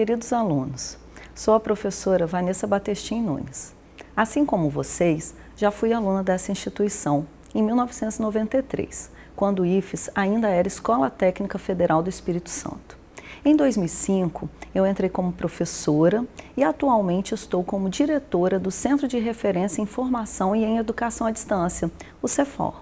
queridos alunos. Sou a professora Vanessa Batestin Nunes. Assim como vocês, já fui aluna dessa instituição em 1993, quando o IFES ainda era Escola Técnica Federal do Espírito Santo. Em 2005, eu entrei como professora e atualmente estou como diretora do Centro de Referência em Formação e em Educação à Distância, o CEFOR.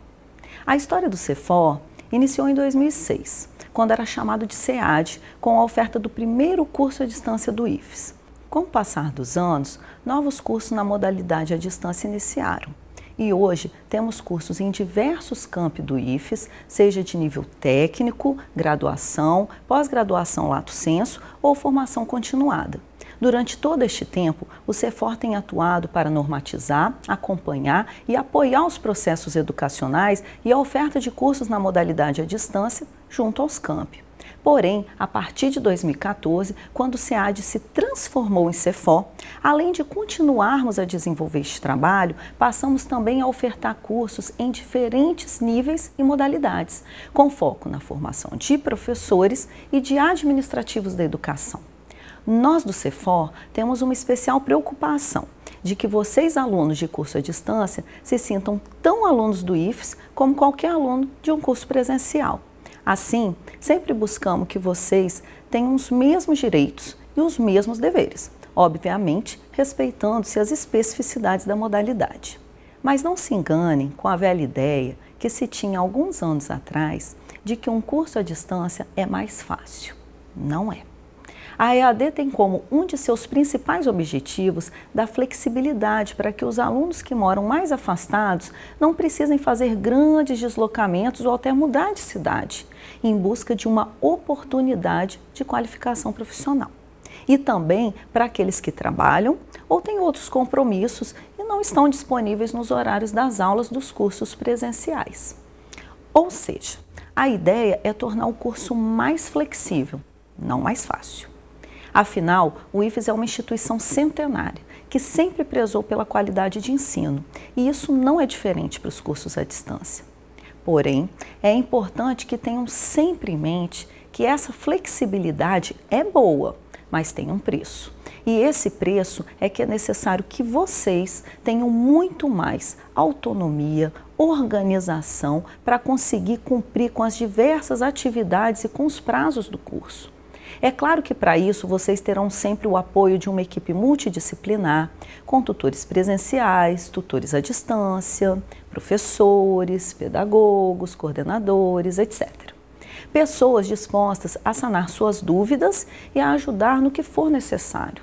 A história do CEFOR iniciou em 2006, quando era chamado de SEAD, com a oferta do primeiro curso à distância do IFES. Com o passar dos anos, novos cursos na modalidade à distância iniciaram. E hoje temos cursos em diversos campi do IFES, seja de nível técnico, graduação, pós-graduação lato senso ou formação continuada. Durante todo este tempo, o CEFOR tem atuado para normatizar, acompanhar e apoiar os processos educacionais e a oferta de cursos na modalidade à distância junto aos campi. Porém, a partir de 2014, quando o SEAD se transformou em CEFO, além de continuarmos a desenvolver este trabalho, passamos também a ofertar cursos em diferentes níveis e modalidades, com foco na formação de professores e de administrativos da educação. Nós do CEFOR temos uma especial preocupação de que vocês, alunos de curso à distância, se sintam tão alunos do IFES como qualquer aluno de um curso presencial. Assim, sempre buscamos que vocês tenham os mesmos direitos e os mesmos deveres, obviamente respeitando-se as especificidades da modalidade. Mas não se enganem com a velha ideia que se tinha alguns anos atrás de que um curso à distância é mais fácil. Não é. A EAD tem como um de seus principais objetivos da flexibilidade para que os alunos que moram mais afastados não precisem fazer grandes deslocamentos ou até mudar de cidade, em busca de uma oportunidade de qualificação profissional. E também para aqueles que trabalham ou têm outros compromissos e não estão disponíveis nos horários das aulas dos cursos presenciais. Ou seja, a ideia é tornar o curso mais flexível, não mais fácil. Afinal, o IFES é uma instituição centenária que sempre prezou pela qualidade de ensino e isso não é diferente para os cursos à distância. Porém, é importante que tenham sempre em mente que essa flexibilidade é boa, mas tem um preço. E esse preço é que é necessário que vocês tenham muito mais autonomia, organização para conseguir cumprir com as diversas atividades e com os prazos do curso. É claro que para isso vocês terão sempre o apoio de uma equipe multidisciplinar, com tutores presenciais, tutores à distância, professores, pedagogos, coordenadores, etc. Pessoas dispostas a sanar suas dúvidas e a ajudar no que for necessário.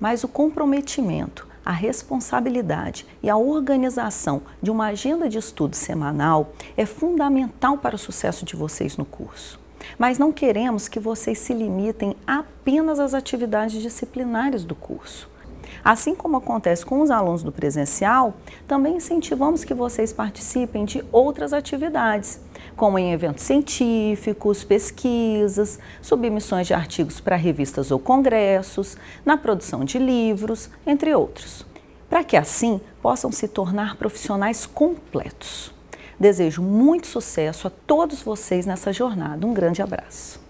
Mas o comprometimento, a responsabilidade e a organização de uma agenda de estudo semanal é fundamental para o sucesso de vocês no curso. Mas não queremos que vocês se limitem apenas às atividades disciplinares do curso. Assim como acontece com os alunos do presencial, também incentivamos que vocês participem de outras atividades, como em eventos científicos, pesquisas, submissões de artigos para revistas ou congressos, na produção de livros, entre outros, para que assim possam se tornar profissionais completos. Desejo muito sucesso a todos vocês nessa jornada. Um grande abraço.